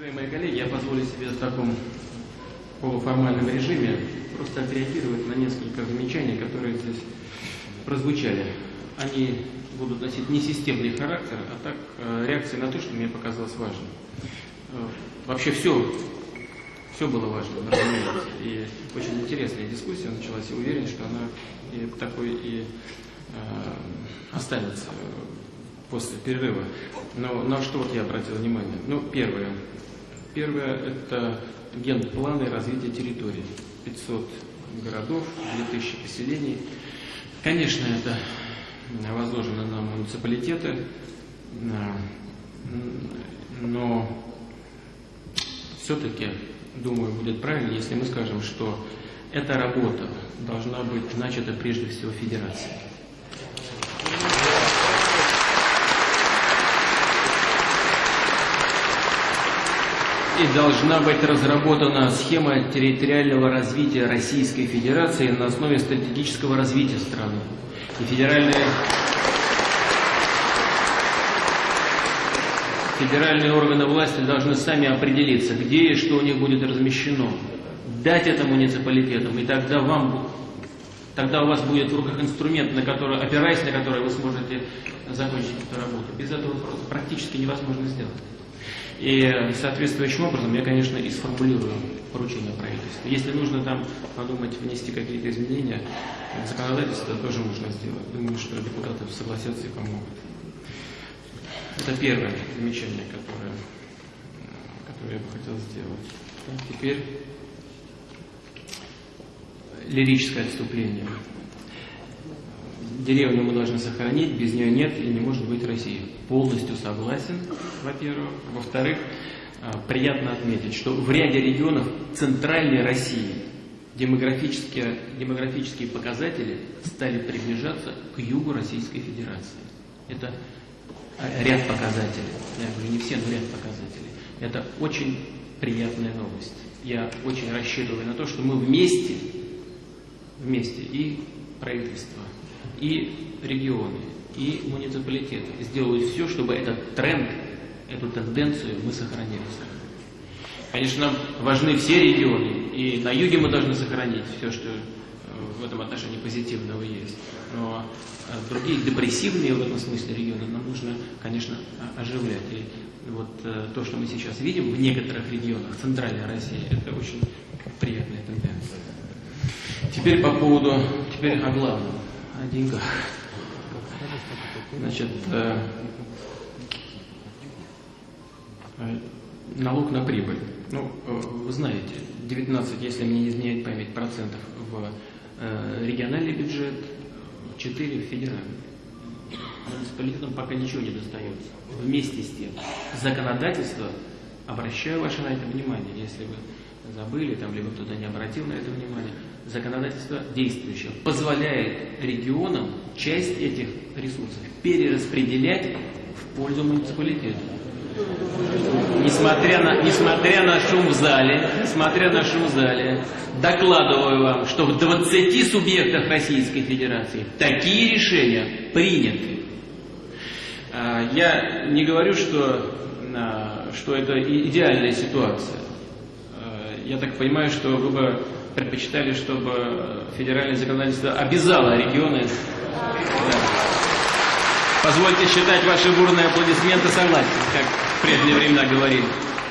Уважаемые коллеги, я позволю себе в таком полуформальном режиме просто отреагировать на несколько замечаний, которые здесь прозвучали. Они будут носить не системный характер, а так э, реакции на то, что мне показалось важным. Э, вообще все, все было важно, разумеется. И очень интересная дискуссия началась. Я уверен, что она и такой и э, останется после перерыва. Но на что вот я обратил внимание? Ну, первое. Первое – это генпланы развития территории. 500 городов, 2000 поселений. Конечно, это возложено на муниципалитеты, но все-таки, думаю, будет правильно, если мы скажем, что эта работа должна быть начата прежде всего федерацией. И должна быть разработана схема территориального развития Российской Федерации на основе стратегического развития страны. И федеральные, федеральные органы власти должны сами определиться, где и что у них будет размещено. Дать это муниципалитетам, и тогда вам Тогда у вас будет в руках инструмент, на который, опираясь на который вы сможете закончить эту работу. Без этого просто практически невозможно сделать. И соответствующим образом я, конечно, и сформулирую поручение правительства. Если нужно там подумать, внести какие-то изменения в законодательство, тоже можно сделать. Думаю, что депутаты согласятся и помогут. Это первое замечание, которое, которое я бы хотел сделать. Теперь лирическое отступление. Деревню мы должны сохранить, без нее нет и не может быть России. Полностью согласен, во-первых. Во-вторых, а, приятно отметить, что в ряде регионов центральной России демографические, демографические показатели стали приближаться к югу Российской Федерации. Это ряд показателей. Я говорю, не все, но ряд показателей. Это очень приятная новость. Я очень рассчитываю на то, что мы вместе, вместе и правительство, и регионы, и муниципалитеты сделают все, чтобы этот тренд, эту тенденцию мы сохранили. Конечно, важны все регионы, и на юге мы должны сохранить все, что э, в этом отношении позитивного есть. Но э, другие депрессивные в этом смысле регионы нам нужно, конечно, оживлять. И вот э, то, что мы сейчас видим в некоторых регионах Центральной России, это очень приятная тенденция. Теперь по поводу, теперь о главном о деньгах. Значит, э, э, налог на прибыль. Ну, э, вы знаете, 19, если мне не изменяет память, процентов в э, региональный бюджет, 4 в федеральный. Муниципалитетам пока ничего не достается. Вместе с тем, законодательство, обращаю ваше на это внимание, если вы забыли, там, либо кто-то не обратил на это внимание, законодательство действующее позволяет регионам часть этих ресурсов перераспределять в пользу муниципалитета. Несмотря на, несмотря на шум в зале, несмотря на шум в зале, докладываю вам, что в 20 субъектах Российской Федерации такие решения приняты. А, я не говорю, что, а, что это идеальная ситуация. Я так понимаю, что вы бы предпочитали, чтобы федеральное законодательство обязало регионы. Да. Позвольте считать ваши бурные аплодисменты согласен, как в прежние времена говорили.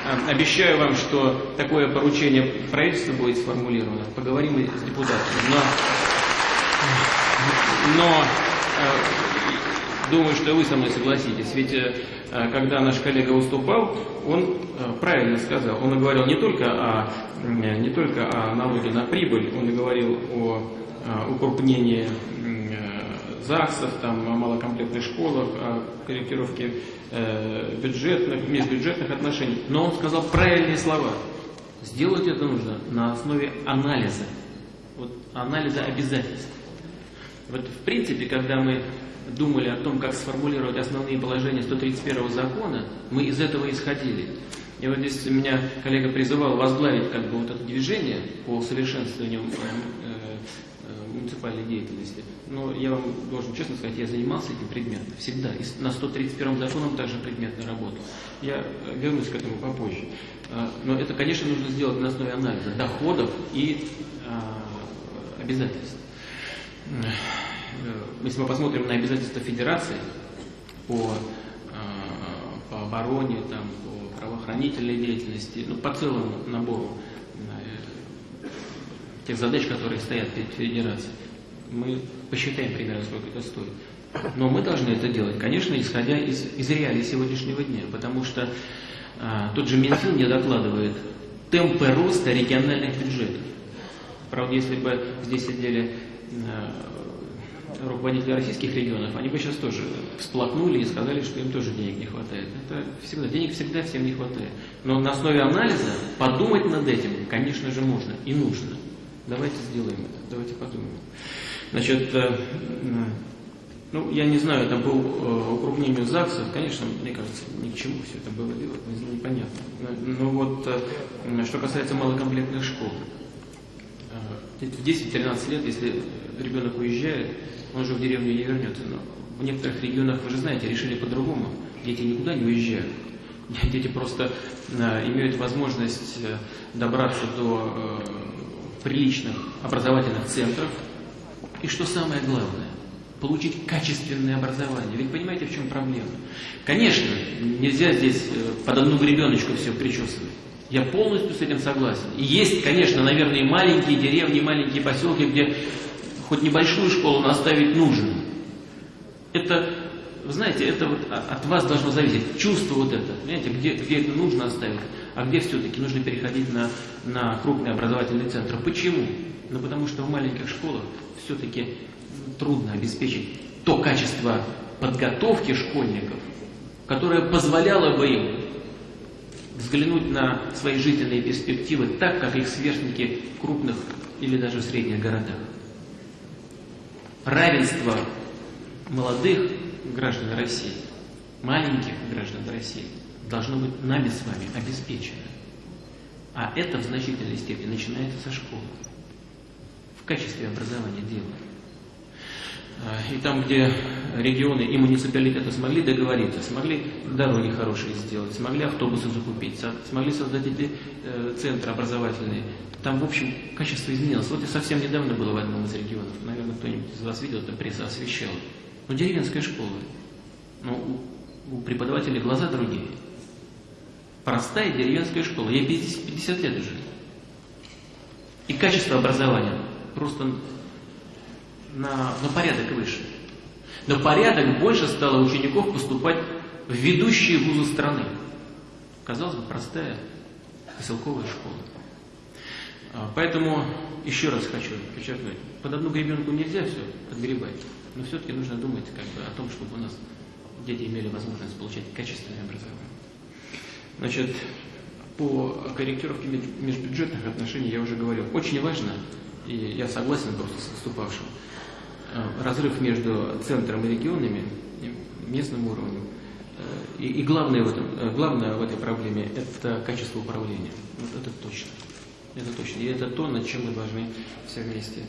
А, обещаю вам, что такое поручение правительства будет сформулировано. Поговорим и с депутатами. Но, но а, думаю, что вы со мной согласитесь. Ведь а, когда наш коллега выступал, он правильно сказал. Он говорил не только о не только о налоге на прибыль, он говорил о укрупнении э, ЗАГСов, там, о малокомплектных школах, о корректировке э, бюджетных, межбюджетных отношений. Но он сказал правильные слова. Сделать это нужно на основе анализа. Вот анализа обязательств. Вот в принципе, когда мы думали о том, как сформулировать основные положения 131 закона, мы из этого исходили. И вот здесь меня коллега призывал возглавить как бы вот это движение по совершенствованию э, муниципальной деятельности. Но я вам должен честно сказать, я занимался этим предметом всегда. И на 131 законом также предметно работал. Я вернусь к этому попозже. Но это, конечно, нужно сделать на основе анализа доходов и обязательств. Если мы посмотрим на обязательства федерации по, по обороне, там, по правоохранительной деятельности, ну, по целому набору тех задач, которые стоят перед федерацией. Мы посчитаем примерно, сколько это стоит. Но мы должны это делать, конечно, исходя из, из реалий сегодняшнего дня, потому что а, тот же Минфин не докладывает темпы роста региональных бюджетов. Правда, если бы здесь сидели руководители российских регионов, они бы сейчас тоже всплакнули и сказали, что им тоже денег не хватает. Это всегда, денег всегда всем не хватает. Но на основе анализа подумать над этим, конечно же, можно и нужно. Давайте сделаем это, давайте подумаем. Значит, э, ну, я не знаю, там был э, укрупнение ЗАГСов, конечно, мне кажется, ни к чему все это было делать, непонятно. Но вот, э, что касается малокомплектных школ, в 10-13 лет, если ребенок уезжает, он же в деревню не вернется. Но в некоторых регионах, вы же знаете, решили по-другому. Дети никуда не уезжают. Дети просто имеют возможность добраться до приличных образовательных центров. И что самое главное, получить качественное образование. Ведь понимаете, в чем проблема? Конечно, нельзя здесь э, под одну гребеночку все причесывать. Я полностью с этим согласен. И есть, конечно, наверное, маленькие деревни, маленькие поселки, где хоть небольшую школу наставить нужно. Это, вы знаете, это вот от вас должно зависеть. Чувство вот это, понимаете, где, где это нужно оставить а где все-таки нужно переходить на, на крупные образовательные центры. Почему? Ну потому что в маленьких школах все-таки трудно обеспечить то качество подготовки школьников, которое позволяло бы им взглянуть на свои жизненные перспективы так, как их сверстники в крупных или даже в средних городах. Равенство молодых граждан России, маленьких граждан России – должно быть нами с вами обеспечено. А это в значительной степени начинается со школы. В качестве образования дела. И там, где регионы и муниципалитеты смогли договориться, смогли дороги хорошие сделать, смогли автобусы закупить, смогли создать эти э, центры образовательные, там, в общем, качество изменилось. Вот я совсем недавно было в одном из регионов, наверное, кто-нибудь из вас видел, это пресса освещала. Ну, деревенская школа. Ну, у, у преподавателей глаза другие. Простая деревенская школа. Ей 50, 50 лет уже. И качество образования просто на, на порядок выше. Но порядок больше стало учеников поступать в ведущие вузы страны. Казалось бы, простая поселковая школа. А, поэтому еще раз хочу подчеркнуть, под одну гребенку нельзя все подгребать, но все-таки нужно думать как бы, о том, чтобы у нас дети имели возможность получать качественное образование. Значит, по корректировке межбюджетных отношений я уже говорил. Очень важно, и я согласен просто с выступавшим, э, разрыв между центром и регионами, местным уровнем. Э, и, и главное, в этом, э, главное в этой проблеме – это качество управления. Вот это точно. Это точно. И это то, над чем мы должны все вместе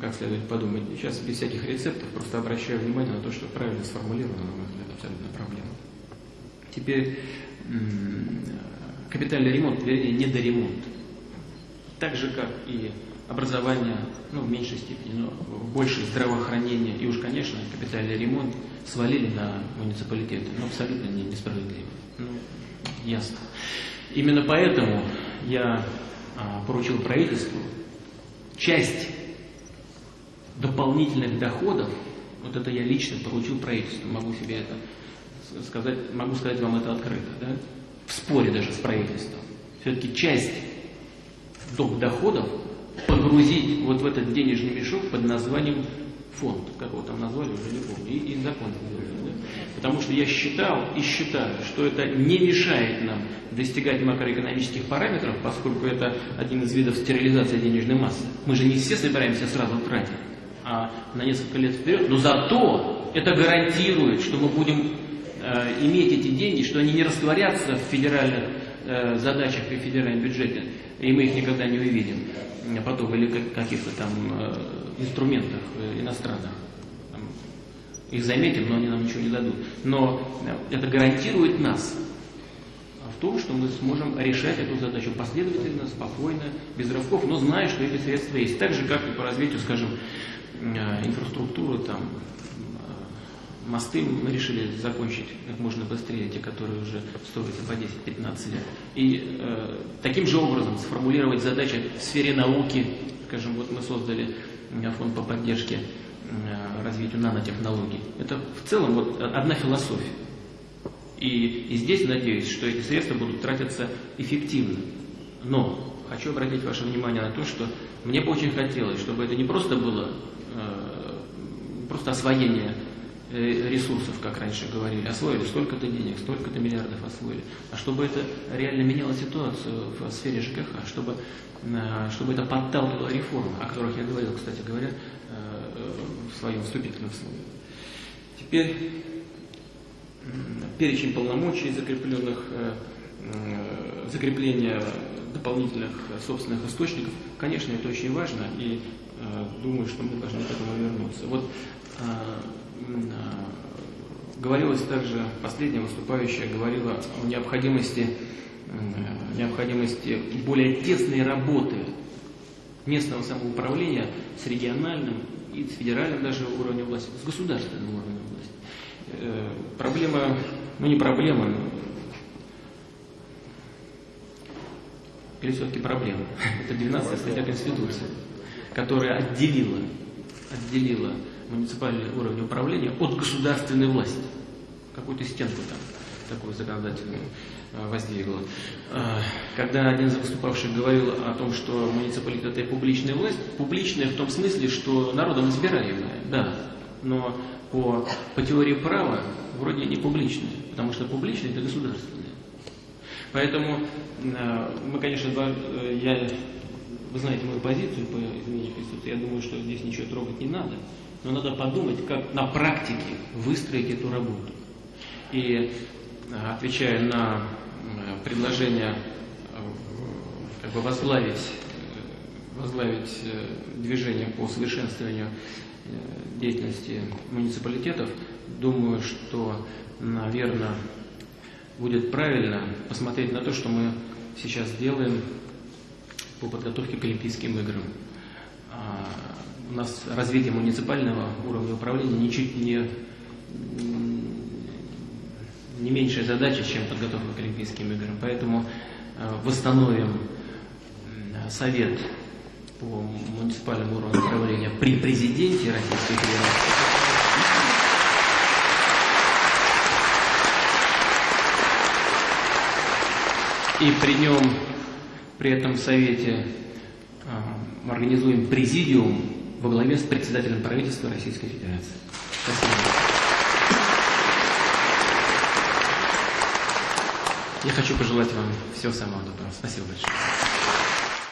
как следует подумать. Сейчас без всяких рецептов просто обращаю внимание на то, что правильно сформулировано, на мой взгляд, абсолютно проблема. Теперь капитальный ремонт, вернее, недоремонт. Так же, как и образование, ну, в меньшей степени, но в большей здравоохранение и уж, конечно, капитальный ремонт свалили на муниципалитеты, но абсолютно не несправедливо. Ну, ясно. Именно поэтому я а, поручил правительству часть дополнительных доходов, вот это я лично поручил правительству, могу себе это сказать, могу сказать вам это открыто, да? в споре даже с правительством, все-таки часть доп. доходов погрузить вот в этот денежный мешок под названием фонд, как его там назвали, уже не помню, и, и закон. Да? Потому что я считал и считаю, что это не мешает нам достигать макроэкономических параметров, поскольку это один из видов стерилизации денежной массы. Мы же не все собираемся сразу тратить, а на несколько лет вперед, но зато это гарантирует, что мы будем Э, иметь эти деньги, что они не растворятся в федеральных э, задачах при федеральном бюджете, и мы их никогда не увидим, потом, или каких-то там э, инструментах э, иностранных. Их заметим, но они нам ничего не дадут. Но это гарантирует нас в том, что мы сможем решать эту задачу последовательно, спокойно, без рывков, но зная, что эти средства есть. Так же, как и по развитию, скажем, инфраструктуры, там, Мосты мы решили закончить как можно быстрее, те, которые уже стоят по 10-15 лет. И э, таким же образом сформулировать задачи в сфере науки. Скажем, вот мы создали фонд по поддержке э, развитию нанотехнологий. Это в целом вот одна философия. И, и здесь надеюсь, что эти средства будут тратиться эффективно. Но хочу обратить ваше внимание на то, что мне бы очень хотелось, чтобы это не просто было э, просто освоение ресурсов, как раньше говорили, освоили столько-то денег, столько-то миллиардов освоили, а чтобы это реально меняло ситуацию в сфере ЖКХ, чтобы, э, чтобы это подталкивало реформы, о которых я говорил, кстати говоря, э, в своем вступительном слове. Теперь перечень полномочий, закрепленных, закрепление дополнительных собственных источников, конечно, это очень важно, и думаю, что мы должны к этому вернуться. Вот Говорилось также, последняя выступающая говорила о необходимости, необходимости более тесной работы местного самоуправления с региональным и с федеральным даже уровнем власти, с государственным уровнем власти. Э, проблема, ну не проблема, или все-таки проблема. Это 12 статья Конституции, которая отделила, отделила муниципальный уровень управления от государственной власти. Какую-то стенку там такую законодательную э, воздвигла. Э, когда один из выступавших говорил о том, что муниципалитет это публичная власть, публичная в том смысле, что народом избираемая, да, но по, по теории права вроде не публичная, потому что публичная это государственная. Поэтому э, мы, конечно, я, вы знаете мою позицию по изменению Конституции, я думаю, что здесь ничего трогать не надо но надо подумать, как на практике выстроить эту работу. И э, отвечая на э, предложение э, как бы возглавить, возглавить движение по совершенствованию деятельности муниципалитетов, думаю, что, наверное, будет правильно посмотреть на то, что мы сейчас делаем по подготовке к Олимпийским играм. У нас развитие муниципального уровня управления ничуть не, не меньшая задача, чем подготовка к Олимпийским играм. Поэтому э, восстановим совет по муниципальному уровню управления при президенте Российской Федерации. И при нем, при этом совете э, организуем президиум во главе с председателем правительства Российской Федерации. Спасибо. Я хочу пожелать вам всего самого доброго. Спасибо большое.